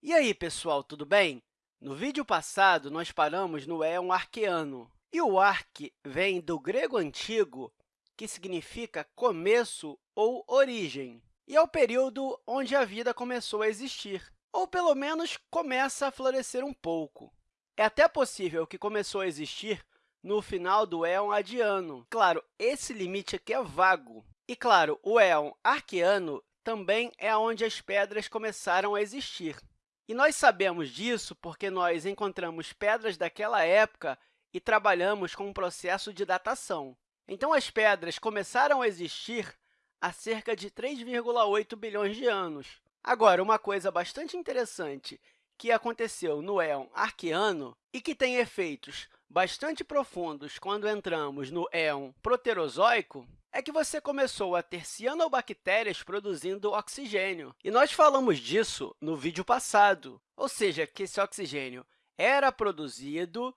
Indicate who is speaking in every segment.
Speaker 1: E aí, pessoal, tudo bem? No vídeo passado, nós paramos no éon arqueano. E o arque vem do grego antigo, que significa começo ou origem. E é o período onde a vida começou a existir, ou, pelo menos, começa a florescer um pouco. É até possível que começou a existir no final do éon adiano. Claro, esse limite aqui é vago. E, claro, o éon arqueano também é onde as pedras começaram a existir. E nós sabemos disso porque nós encontramos pedras daquela época e trabalhamos com um processo de datação. Então, as pedras começaram a existir há cerca de 3,8 bilhões de anos. Agora, uma coisa bastante interessante que aconteceu no éon arqueano e que tem efeitos bastante profundos quando entramos no éon proterozoico é que você começou a ter cianobactérias produzindo oxigênio. E nós falamos disso no vídeo passado, ou seja, que esse oxigênio era produzido,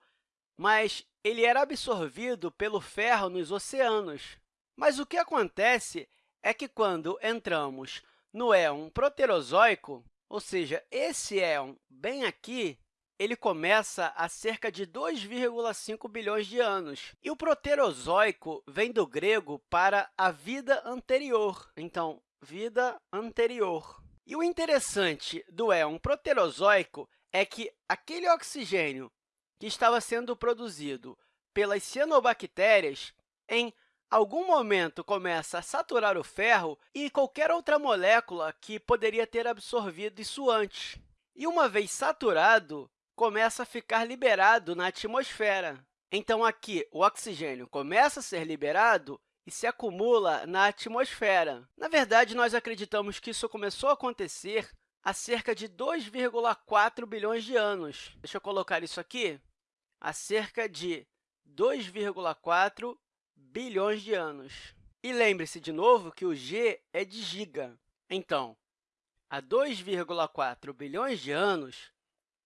Speaker 1: mas ele era absorvido pelo ferro nos oceanos. Mas o que acontece é que, quando entramos no éon proterozoico, ou seja, esse éon bem aqui, ele começa há cerca de 2,5 bilhões de anos. E o proterozoico vem do grego para a vida anterior. Então, vida anterior. E o interessante do éon proterozoico é que aquele oxigênio que estava sendo produzido pelas cianobactérias, em algum momento começa a saturar o ferro e qualquer outra molécula que poderia ter absorvido isso antes. E, uma vez saturado, começa a ficar liberado na atmosfera. Então, aqui, o oxigênio começa a ser liberado e se acumula na atmosfera. Na verdade, nós acreditamos que isso começou a acontecer há cerca de 2,4 bilhões de anos. Deixa eu colocar isso aqui. Há cerca de 2,4 bilhões de anos. E lembre-se, de novo, que o g é de giga. Então, há 2,4 bilhões de anos,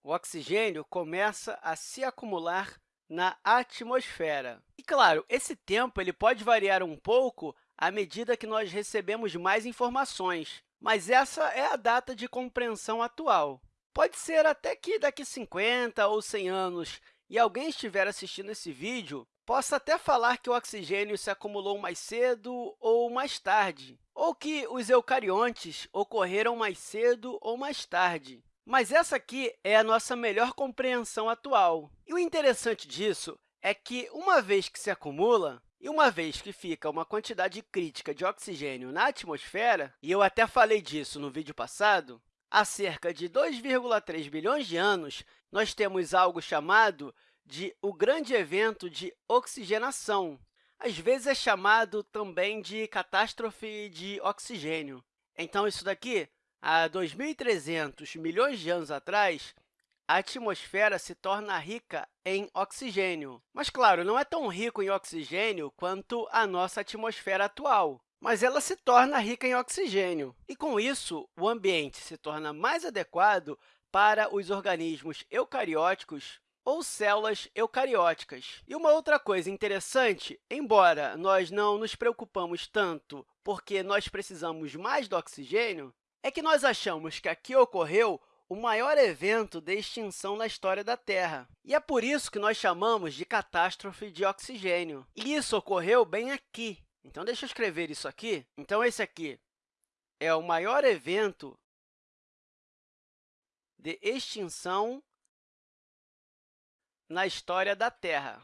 Speaker 1: o oxigênio começa a se acumular na atmosfera. E, claro, esse tempo ele pode variar um pouco à medida que nós recebemos mais informações, mas essa é a data de compreensão atual. Pode ser até que daqui 50 ou 100 anos e alguém estiver assistindo esse vídeo, possa até falar que o oxigênio se acumulou mais cedo ou mais tarde, ou que os eucariontes ocorreram mais cedo ou mais tarde. Mas essa aqui é a nossa melhor compreensão atual. E o interessante disso é que, uma vez que se acumula, e uma vez que fica uma quantidade crítica de oxigênio na atmosfera, e eu até falei disso no vídeo passado, há cerca de 2,3 bilhões de anos, nós temos algo chamado de o grande evento de oxigenação. Às vezes, é chamado também de catástrofe de oxigênio. Então, isso daqui Há 2.300 milhões de anos atrás, a atmosfera se torna rica em oxigênio. Mas, claro, não é tão rico em oxigênio quanto a nossa atmosfera atual, mas ela se torna rica em oxigênio. E, com isso, o ambiente se torna mais adequado para os organismos eucarióticos ou células eucarióticas. E uma outra coisa interessante, embora nós não nos preocupamos tanto porque nós precisamos mais do oxigênio, é que nós achamos que aqui ocorreu o maior evento de extinção na história da Terra. E é por isso que nós chamamos de catástrofe de oxigênio. E isso ocorreu bem aqui. Então, deixa eu escrever isso aqui. Então, esse aqui é o maior evento de extinção na história da Terra.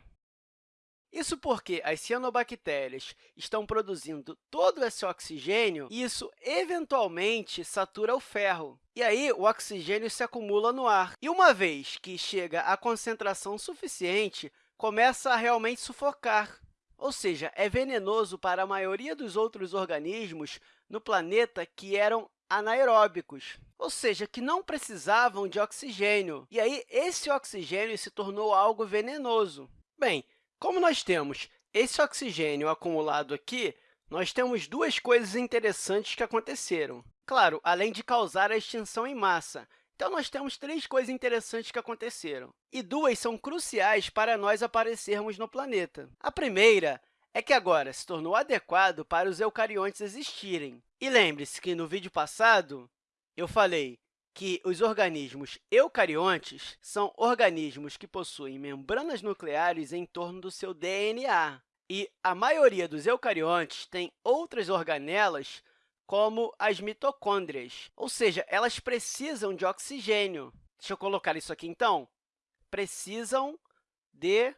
Speaker 1: Isso porque as cianobactérias estão produzindo todo esse oxigênio e isso, eventualmente, satura o ferro. E aí, o oxigênio se acumula no ar. E uma vez que chega a concentração suficiente, começa a realmente sufocar. Ou seja, é venenoso para a maioria dos outros organismos no planeta que eram anaeróbicos, ou seja, que não precisavam de oxigênio. E aí, esse oxigênio se tornou algo venenoso. Bem, como nós temos esse oxigênio acumulado aqui, nós temos duas coisas interessantes que aconteceram. Claro, além de causar a extinção em massa. Então, nós temos três coisas interessantes que aconteceram, e duas são cruciais para nós aparecermos no planeta. A primeira é que agora se tornou adequado para os eucariontes existirem. E lembre-se que, no vídeo passado, eu falei que os organismos eucariontes são organismos que possuem membranas nucleares em torno do seu DNA. E a maioria dos eucariontes tem outras organelas, como as mitocôndrias, ou seja, elas precisam de oxigênio. Deixa eu colocar isso aqui, então. Precisam de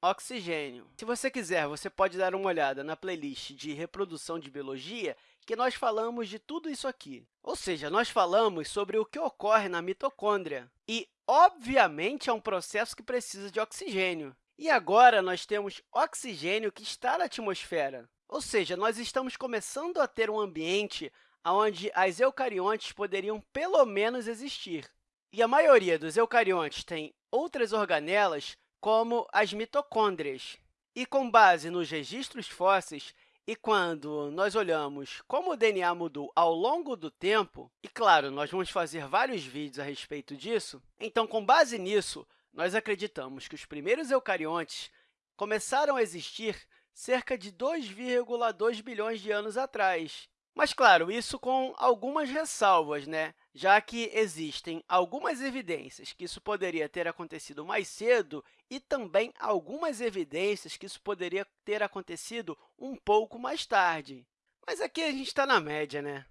Speaker 1: oxigênio. Se você quiser, você pode dar uma olhada na playlist de reprodução de biologia, que nós falamos de tudo isso aqui. Ou seja, nós falamos sobre o que ocorre na mitocôndria. E, obviamente, é um processo que precisa de oxigênio. E agora, nós temos oxigênio que está na atmosfera. Ou seja, nós estamos começando a ter um ambiente onde as eucariontes poderiam, pelo menos, existir. E a maioria dos eucariontes tem outras organelas como as mitocôndrias. E, com base nos registros fósseis, e quando nós olhamos como o DNA mudou ao longo do tempo, e, claro, nós vamos fazer vários vídeos a respeito disso, então, com base nisso, nós acreditamos que os primeiros eucariontes começaram a existir cerca de 2,2 bilhões de anos atrás. Mas, claro, isso com algumas ressalvas, né? já que existem algumas evidências que isso poderia ter acontecido mais cedo e também algumas evidências que isso poderia ter acontecido um pouco mais tarde. Mas aqui a gente está na média, né?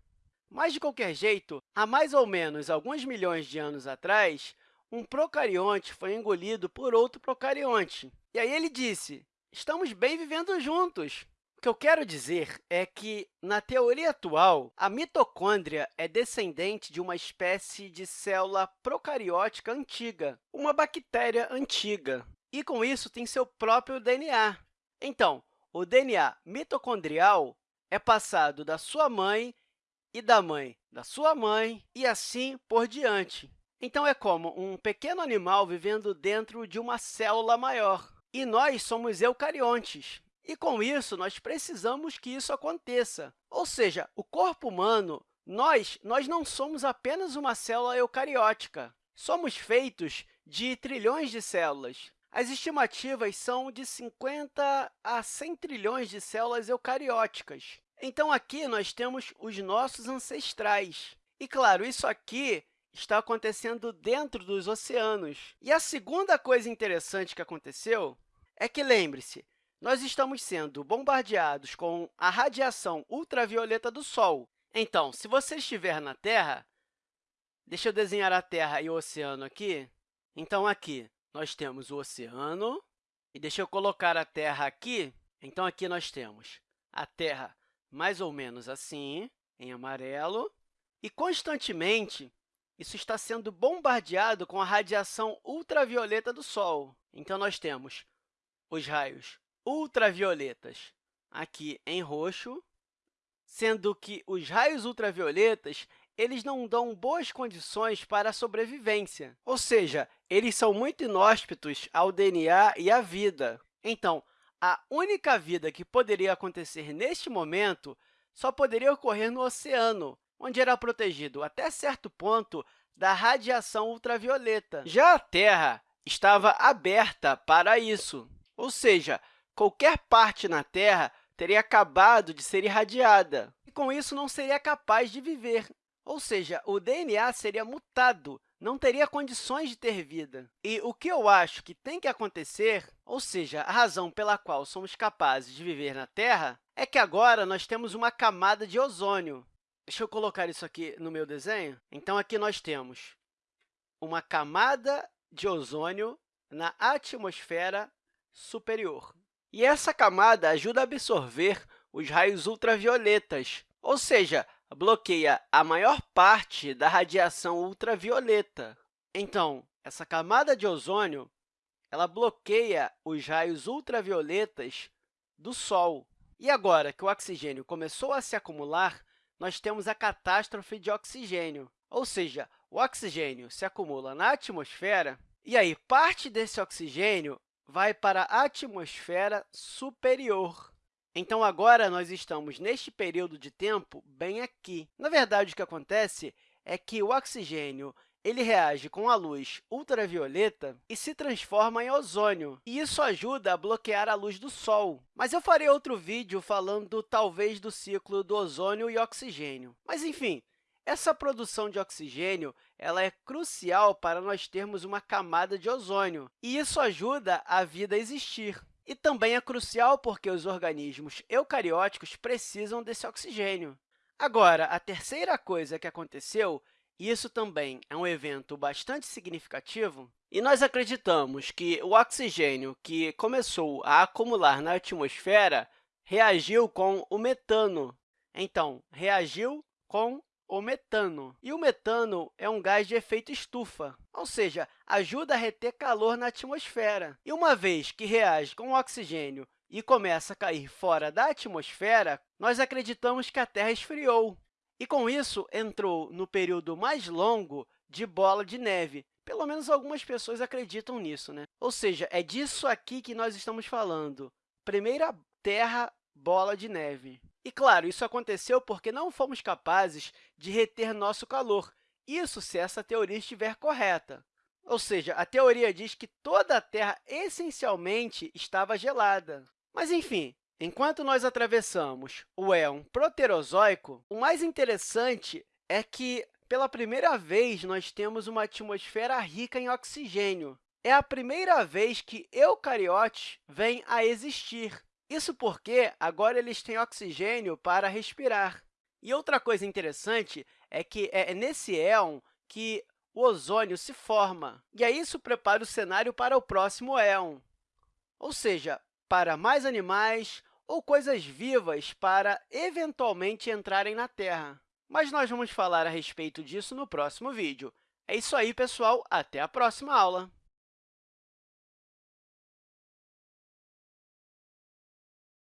Speaker 1: Mas, de qualquer jeito, há mais ou menos alguns milhões de anos atrás, um procarionte foi engolido por outro procarionte. E aí ele disse, estamos bem vivendo juntos. O que eu quero dizer é que, na teoria atual, a mitocôndria é descendente de uma espécie de célula procariótica antiga, uma bactéria antiga, e, com isso, tem seu próprio DNA. Então, o DNA mitocondrial é passado da sua mãe e da mãe da sua mãe, e assim por diante. Então, é como um pequeno animal vivendo dentro de uma célula maior. E nós somos eucariontes. E, com isso, nós precisamos que isso aconteça. Ou seja, o corpo humano, nós, nós não somos apenas uma célula eucariótica. Somos feitos de trilhões de células. As estimativas são de 50 a 100 trilhões de células eucarióticas. Então, aqui nós temos os nossos ancestrais. E, claro, isso aqui está acontecendo dentro dos oceanos. E a segunda coisa interessante que aconteceu é que, lembre-se, nós estamos sendo bombardeados com a radiação ultravioleta do Sol. Então, se você estiver na Terra, deixa eu desenhar a Terra e o oceano aqui. Então, aqui nós temos o oceano, e deixa eu colocar a Terra aqui. Então, aqui nós temos a Terra mais ou menos assim, em amarelo, e constantemente isso está sendo bombardeado com a radiação ultravioleta do Sol. Então, nós temos os raios ultravioletas aqui em roxo, sendo que os raios ultravioletas eles não dão boas condições para a sobrevivência, ou seja, eles são muito inóspitos ao DNA e à vida. Então, a única vida que poderia acontecer neste momento só poderia ocorrer no oceano, onde era protegido até certo ponto da radiação ultravioleta. Já a Terra estava aberta para isso, ou seja, qualquer parte na Terra teria acabado de ser irradiada, e com isso não seria capaz de viver. Ou seja, o DNA seria mutado, não teria condições de ter vida. E o que eu acho que tem que acontecer, ou seja, a razão pela qual somos capazes de viver na Terra, é que agora nós temos uma camada de ozônio. Deixa eu colocar isso aqui no meu desenho. Então, aqui nós temos uma camada de ozônio na atmosfera superior. E essa camada ajuda a absorver os raios ultravioletas, ou seja, bloqueia a maior parte da radiação ultravioleta. Então, essa camada de ozônio ela bloqueia os raios ultravioletas do Sol. E agora que o oxigênio começou a se acumular, nós temos a catástrofe de oxigênio, ou seja, o oxigênio se acumula na atmosfera, e aí parte desse oxigênio vai para a atmosfera superior. Então, agora, nós estamos neste período de tempo bem aqui. Na verdade, o que acontece é que o oxigênio ele reage com a luz ultravioleta e se transforma em ozônio, e isso ajuda a bloquear a luz do Sol. Mas eu farei outro vídeo falando, talvez, do ciclo do ozônio e oxigênio. Mas, enfim, Essa produção de oxigênio ela é crucial para nós termos uma camada de ozônio, e isso ajuda a vida a existir. E também é crucial porque os organismos eucarióticos precisam desse oxigênio. Agora, a terceira coisa que aconteceu, e isso também é um evento bastante significativo, e nós acreditamos que o oxigênio que começou a acumular na atmosfera reagiu com o metano. Então, reagiu com o metano. E o metano é um gás de efeito estufa, ou seja, ajuda a reter calor na atmosfera. E uma vez que reage com o oxigênio e começa a cair fora da atmosfera, nós acreditamos que a Terra esfriou. E, com isso, entrou no período mais longo de bola de neve. Pelo menos algumas pessoas acreditam nisso. Né? Ou seja, é disso aqui que nós estamos falando. Primeira Terra bola de neve. E, claro, isso aconteceu porque não fomos capazes de reter nosso calor, isso se essa teoria estiver correta. Ou seja, a teoria diz que toda a Terra essencialmente estava gelada. Mas, enfim, enquanto nós atravessamos o éon proterozoico, o mais interessante é que, pela primeira vez, nós temos uma atmosfera rica em oxigênio. É a primeira vez que eucariotes vêm a existir. Isso porque agora eles têm oxigênio para respirar. E outra coisa interessante é que é nesse éon que o ozônio se forma, e aí isso prepara o cenário para o próximo éon, ou seja, para mais animais ou coisas vivas para, eventualmente, entrarem na Terra. Mas nós vamos falar a respeito disso no próximo vídeo. É isso aí, pessoal! Até a próxima aula!